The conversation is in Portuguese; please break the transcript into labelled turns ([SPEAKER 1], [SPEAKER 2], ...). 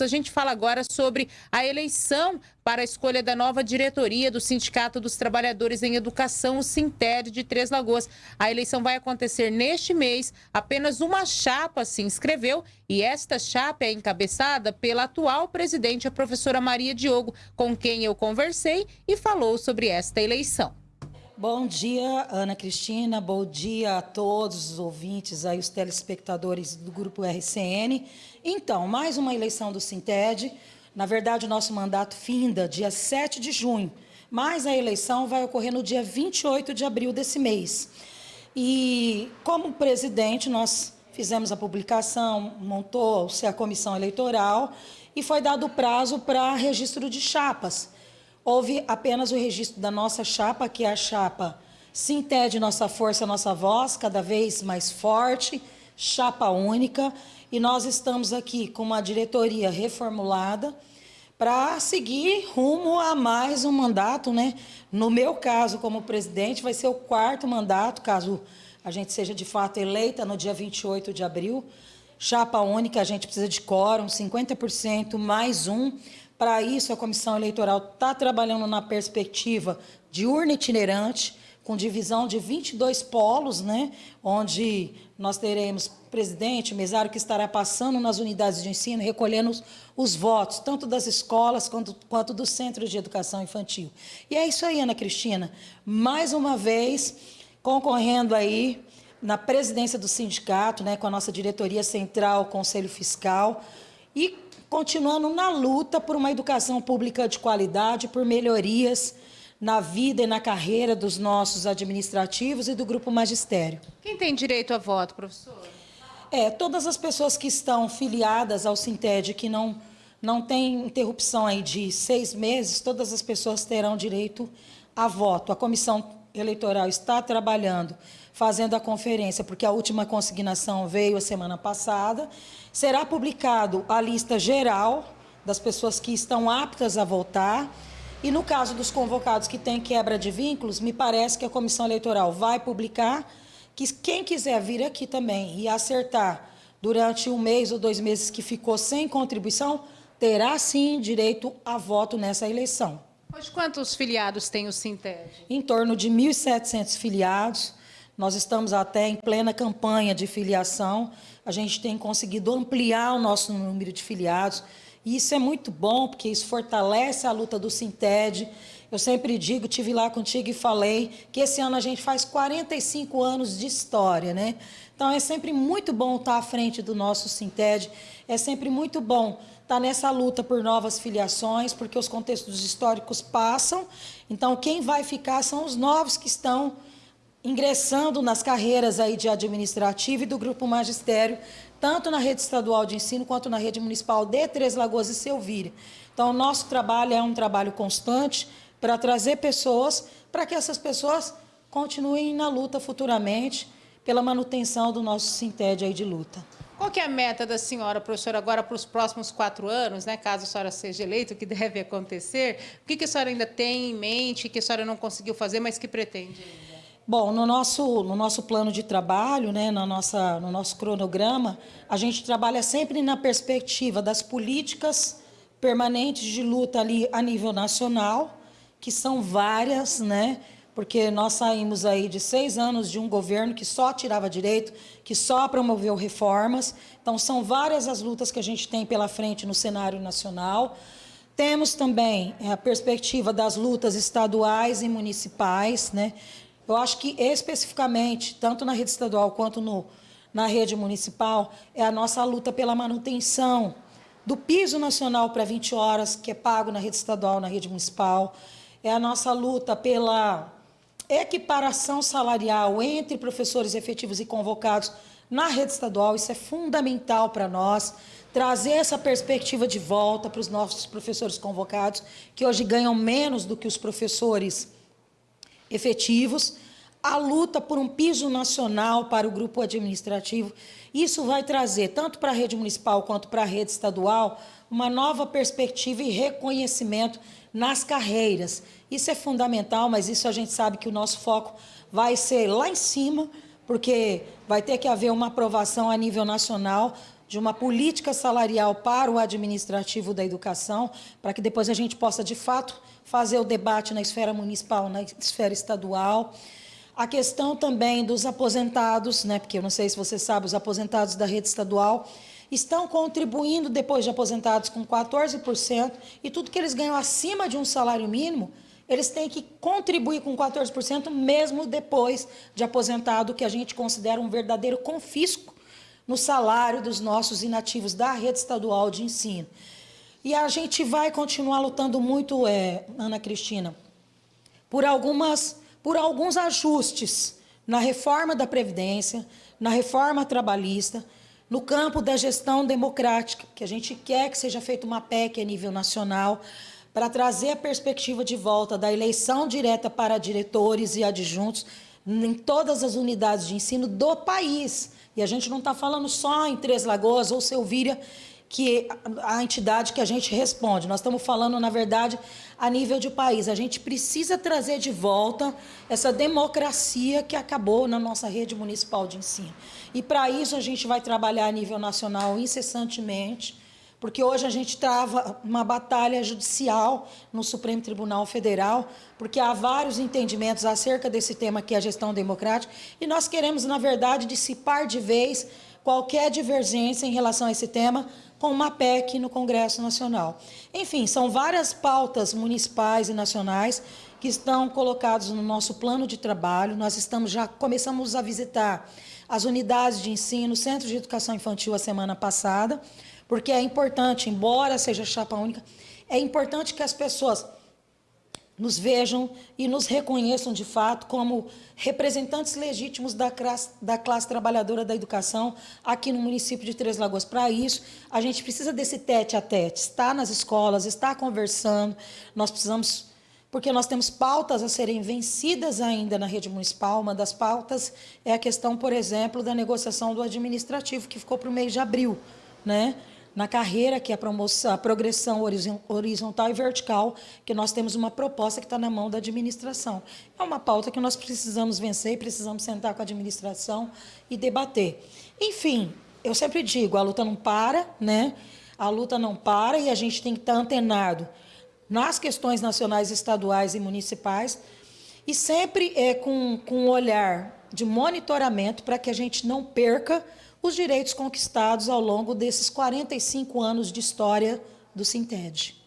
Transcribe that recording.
[SPEAKER 1] A gente fala agora sobre a eleição para a escolha da nova diretoria do Sindicato dos Trabalhadores em Educação, o Sinted de Três Lagoas. A eleição vai acontecer neste mês. Apenas uma chapa se inscreveu e esta chapa é encabeçada pela atual presidente, a professora Maria Diogo, com quem eu conversei e falou sobre esta eleição.
[SPEAKER 2] Bom dia, Ana Cristina. Bom dia a todos os ouvintes, aí, os telespectadores do Grupo RCN. Então, mais uma eleição do Sinted. Na verdade, o nosso mandato finda dia 7 de junho, mas a eleição vai ocorrer no dia 28 de abril desse mês. E, como presidente, nós fizemos a publicação, montou-se a comissão eleitoral e foi dado prazo para registro de chapas. Houve apenas o registro da nossa chapa, que é a chapa Sinted Nossa Força, Nossa Voz, cada vez mais forte, chapa única, e nós estamos aqui com uma diretoria reformulada para seguir rumo a mais um mandato, né? No meu caso, como presidente, vai ser o quarto mandato, caso a gente seja de fato eleita no dia 28 de abril. Chapa única, a gente precisa de quórum, 50% mais um. Para isso, a comissão eleitoral está trabalhando na perspectiva de urna itinerante, com divisão de 22 polos, né, onde nós teremos presidente, mesário que estará passando nas unidades de ensino, recolhendo os, os votos, tanto das escolas quanto, quanto dos centros de educação infantil. E é isso aí, Ana Cristina. Mais uma vez, concorrendo aí na presidência do sindicato, né, com a nossa diretoria central, Conselho Fiscal, e continuando na luta por uma educação pública de qualidade, por melhorias na vida e na carreira dos nossos administrativos e do grupo magistério.
[SPEAKER 1] Quem tem direito a voto, professor?
[SPEAKER 2] É, todas as pessoas que estão filiadas ao Sinted, que não, não tem interrupção aí de seis meses, todas as pessoas terão direito a voto. A comissão eleitoral está trabalhando, fazendo a conferência, porque a última consignação veio a semana passada, será publicado a lista geral das pessoas que estão aptas a votar. E no caso dos convocados que têm quebra de vínculos, me parece que a comissão eleitoral vai publicar que quem quiser vir aqui também e acertar durante um mês ou dois meses que ficou sem contribuição, terá sim direito a voto nessa eleição.
[SPEAKER 1] Hoje, quantos filiados tem o Sinted?
[SPEAKER 2] Em torno de 1.700 filiados. Nós estamos até em plena campanha de filiação. A gente tem conseguido ampliar o nosso número de filiados. E isso é muito bom, porque isso fortalece a luta do Sinted. Eu sempre digo, tive lá contigo e falei que esse ano a gente faz 45 anos de história, né? Então é sempre muito bom estar à frente do nosso Sinted. É sempre muito bom estar nessa luta por novas filiações, porque os contextos históricos passam. Então quem vai ficar são os novos que estão ingressando nas carreiras aí de administrativo e do grupo magistério, tanto na rede estadual de ensino quanto na rede municipal de Três Lagoas e Selvíria. Então, o nosso trabalho é um trabalho constante para trazer pessoas, para que essas pessoas continuem na luta futuramente pela manutenção do nosso Sinted aí de luta.
[SPEAKER 1] Qual que é a meta da senhora, professora, agora para os próximos quatro anos, né, caso a senhora seja eleita, o que deve acontecer? O que, que a senhora ainda tem em mente, que a senhora não conseguiu fazer, mas que pretende ainda?
[SPEAKER 2] Bom, no nosso, no nosso plano de trabalho, né, na nossa, no nosso cronograma, a gente trabalha sempre na perspectiva das políticas permanentes de luta ali a nível nacional, que são várias, né, porque nós saímos aí de seis anos de um governo que só tirava direito, que só promoveu reformas. Então, são várias as lutas que a gente tem pela frente no cenário nacional. Temos também a perspectiva das lutas estaduais e municipais, né? Eu acho que especificamente, tanto na rede estadual quanto no, na rede municipal, é a nossa luta pela manutenção do piso nacional para 20 horas, que é pago na rede estadual, na rede municipal. É a nossa luta pela equiparação salarial entre professores efetivos e convocados na rede estadual. Isso é fundamental para nós. Trazer essa perspectiva de volta para os nossos professores convocados, que hoje ganham menos do que os professores efetivos, a luta por um piso nacional para o grupo administrativo. Isso vai trazer, tanto para a rede municipal quanto para a rede estadual, uma nova perspectiva e reconhecimento nas carreiras. Isso é fundamental, mas isso a gente sabe que o nosso foco vai ser lá em cima, porque vai ter que haver uma aprovação a nível nacional de uma política salarial para o administrativo da educação, para que depois a gente possa, de fato, fazer o debate na esfera municipal, na esfera estadual. A questão também dos aposentados, né, porque eu não sei se você sabe, os aposentados da rede estadual estão contribuindo depois de aposentados com 14%, e tudo que eles ganham acima de um salário mínimo, eles têm que contribuir com 14% mesmo depois de aposentado, que a gente considera um verdadeiro confisco no salário dos nossos inativos da rede estadual de ensino. E a gente vai continuar lutando muito, é, Ana Cristina, por, algumas, por alguns ajustes na reforma da Previdência, na reforma trabalhista, no campo da gestão democrática, que a gente quer que seja feita uma PEC a nível nacional, para trazer a perspectiva de volta da eleição direta para diretores e adjuntos em todas as unidades de ensino do país. E a gente não está falando só em Três Lagoas ou Selvíria, que a entidade que a gente responde. Nós estamos falando, na verdade, a nível de país. A gente precisa trazer de volta essa democracia que acabou na nossa rede municipal de ensino. E para isso a gente vai trabalhar a nível nacional incessantemente, porque hoje a gente trava uma batalha judicial no Supremo Tribunal Federal, porque há vários entendimentos acerca desse tema que é a gestão democrática, e nós queremos, na verdade, dissipar de vez qualquer divergência em relação a esse tema com uma PEC no Congresso Nacional. Enfim, são várias pautas municipais e nacionais que estão colocados no nosso plano de trabalho. Nós estamos já começamos a visitar as unidades de ensino, centros de educação infantil a semana passada, porque é importante, embora seja chapa única, é importante que as pessoas nos vejam e nos reconheçam de fato como representantes legítimos da classe, da classe trabalhadora da educação aqui no município de Três Lagoas. Para isso, a gente precisa desse tete a tete, estar nas escolas, estar conversando, nós precisamos, porque nós temos pautas a serem vencidas ainda na rede municipal, uma das pautas é a questão, por exemplo, da negociação do administrativo, que ficou para o mês de abril, né? Na carreira, que é a, promoção, a progressão horizontal e vertical, que nós temos uma proposta que está na mão da administração. É uma pauta que nós precisamos vencer, precisamos sentar com a administração e debater. Enfim, eu sempre digo, a luta não para, né? A luta não para e a gente tem que estar antenado nas questões nacionais, estaduais e municipais e sempre é com, com um olhar de monitoramento para que a gente não perca os direitos conquistados ao longo desses 45 anos de história do Sinted.